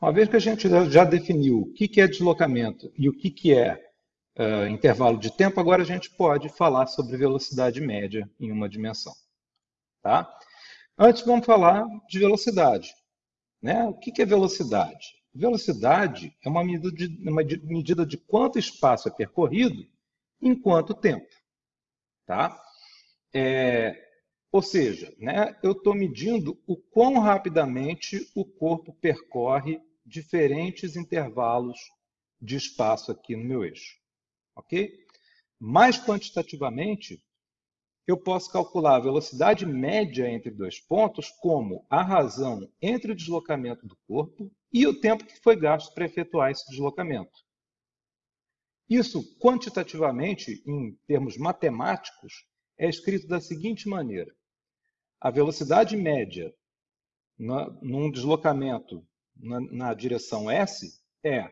Uma vez que a gente já definiu o que é deslocamento e o que é uh, intervalo de tempo, agora a gente pode falar sobre velocidade média em uma dimensão. Tá? Antes vamos falar de velocidade. Né? O que é velocidade? Velocidade é uma medida de, uma medida de quanto espaço é percorrido em quanto tempo. Tá? É, ou seja, né, eu estou medindo o quão rapidamente o corpo percorre diferentes intervalos de espaço aqui no meu eixo. Ok? Mais quantitativamente, eu posso calcular a velocidade média entre dois pontos como a razão entre o deslocamento do corpo e o tempo que foi gasto para efetuar esse deslocamento. Isso, quantitativamente, em termos matemáticos, é escrito da seguinte maneira. A velocidade média num deslocamento na, na direção S é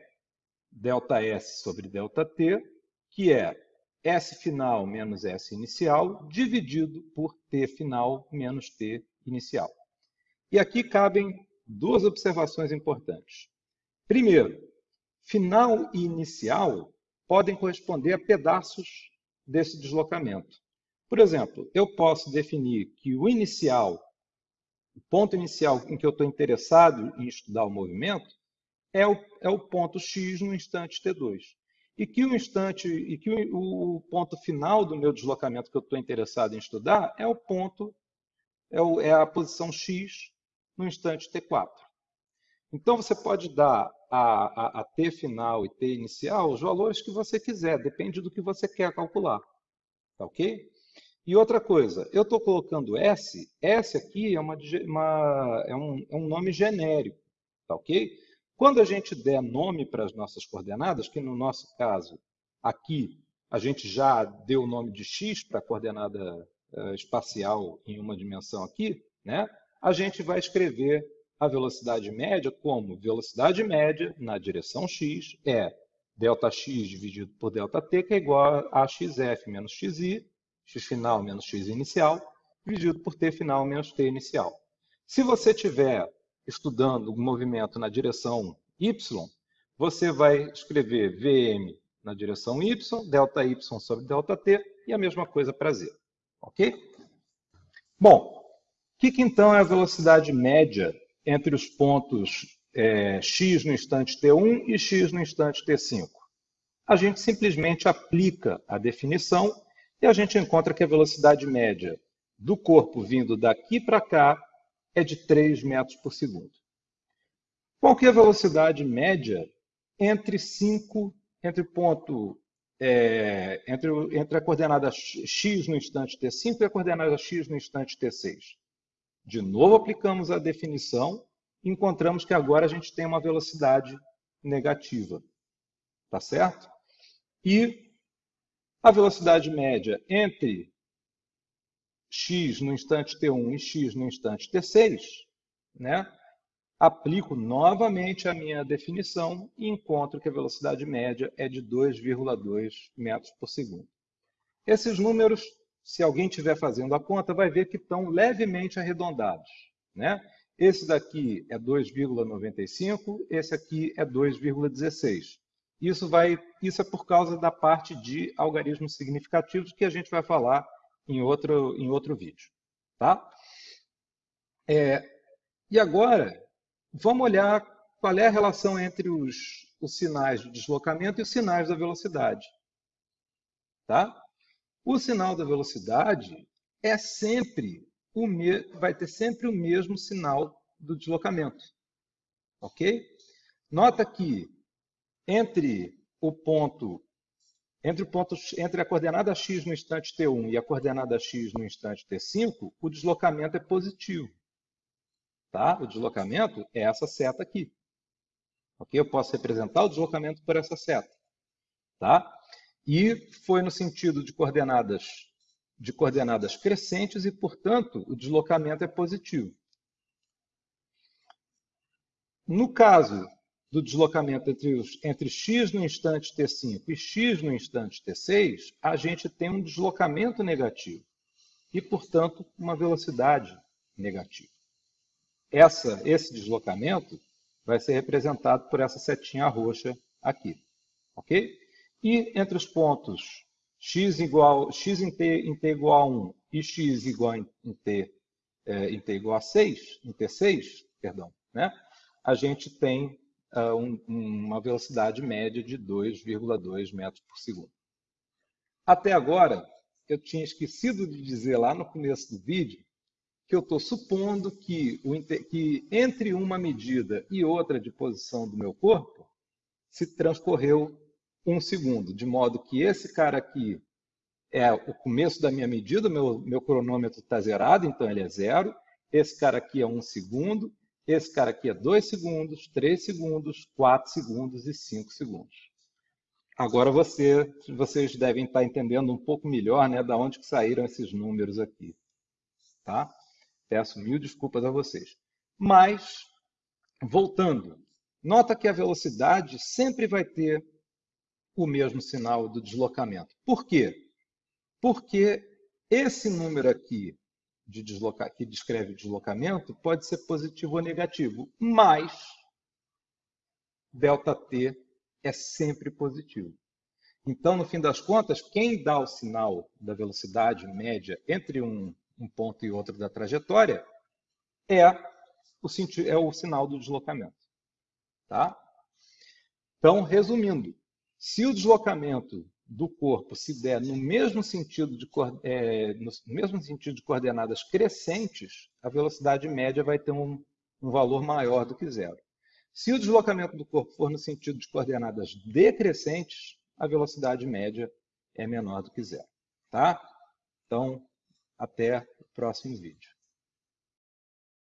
ΔS sobre ΔT, que é S final menos S inicial, dividido por T final menos T inicial. E aqui cabem duas observações importantes. Primeiro, final e inicial podem corresponder a pedaços desse deslocamento. Por exemplo, eu posso definir que o inicial, o ponto inicial em que eu estou interessado em estudar o movimento, é o, é o ponto x no instante t2. E que o instante e que o, o ponto final do meu deslocamento que eu estou interessado em estudar é o ponto, é, o, é a posição x no instante t4. Então você pode dar a, a, a, t final e t inicial os valores que você quiser, depende do que você quer calcular. Tá ok? E outra coisa, eu estou colocando S, S aqui é, uma, uma, é, um, é um nome genérico, tá ok? Quando a gente der nome para as nossas coordenadas, que no nosso caso, aqui, a gente já deu o nome de x para a coordenada uh, espacial em uma dimensão aqui, né? a gente vai escrever a velocidade média como velocidade média na direção x é Δx dividido por ΔT, que é igual a xf menos xi, x final menos x inicial, dividido por t final menos t inicial. Se você estiver estudando o movimento na direção y, você vai escrever Vm na direção y, ΔY sobre ΔT e a mesma coisa para z. Ok? Bom, o que, que, então é a velocidade média entre os pontos é, x no instante t1 e x no instante t5? A gente simplesmente aplica a definição e a gente encontra que a velocidade média do corpo vindo daqui para cá é de 3 metros por segundo. Qual que é a velocidade média entre 5, entre ponto, é, entre, entre a coordenada x no instante t5 e a coordenada x no instante t6? De novo aplicamos a definição e encontramos que agora a gente tem uma velocidade negativa. Tá certo? E a velocidade média entre x no instante t1 e x no instante t6, né? aplico novamente a minha definição e encontro que a velocidade média é de 2,2 metros por segundo. Esses números, se alguém estiver fazendo a conta, vai ver que estão levemente arredondados. Né? Esse daqui é 2,95, esse aqui é 2,16. Isso, vai, isso é por causa da parte de algarismos significativos que a gente vai falar em outro, em outro vídeo. Tá? É, e agora, vamos olhar qual é a relação entre os, os sinais de deslocamento e os sinais da velocidade. Tá? O sinal da velocidade é sempre o me... vai ter sempre o mesmo sinal do deslocamento. Ok? Nota que entre o ponto entre, o ponto, entre a coordenada x no instante t1 e a coordenada x no instante t5, o deslocamento é positivo. Tá? O deslocamento é essa seta aqui. Ok? Eu posso representar o deslocamento por essa seta. Tá? E foi no sentido de coordenadas, de coordenadas crescentes e, portanto, o deslocamento é positivo. No caso do deslocamento entre, os, entre x no instante t5 e x no instante t6, a gente tem um deslocamento negativo e, portanto, uma velocidade negativa. Essa, esse deslocamento vai ser representado por essa setinha roxa aqui, ok? E entre os pontos x igual x em t, em t igual a 1 e x igual em t, é, em t igual a 6, em t6, perdão, né? a gente tem uma velocidade média de 2,2 metros por segundo. Até agora, eu tinha esquecido de dizer lá no começo do vídeo que eu estou supondo que, o, que entre uma medida e outra de posição do meu corpo se transcorreu um segundo, de modo que esse cara aqui é o começo da minha medida, meu, meu cronômetro está zerado, então ele é zero. Esse cara aqui é um segundo, esse cara aqui é dois segundos, três segundos, quatro segundos e cinco segundos. Agora você, vocês devem estar entendendo um pouco melhor né, da onde que saíram esses números aqui. Tá? Peço mil desculpas a vocês. Mas, voltando, nota que a velocidade sempre vai ter o mesmo sinal do deslocamento. Por quê? Porque esse número aqui de deslocar, que descreve deslocamento pode ser positivo ou negativo, mas ΔT é sempre positivo. Então, no fim das contas, quem dá o sinal da velocidade média entre um, um ponto e outro da trajetória é o, é o sinal do deslocamento. Tá? Então, resumindo, se o deslocamento do corpo se der no mesmo sentido de, é, no mesmo sentido de coordenadas crescentes, a velocidade média vai ter um, um valor maior do que zero. Se o deslocamento do corpo for no sentido de coordenadas decrescentes, a velocidade média é menor do que zero. Tá? Então, até o próximo vídeo.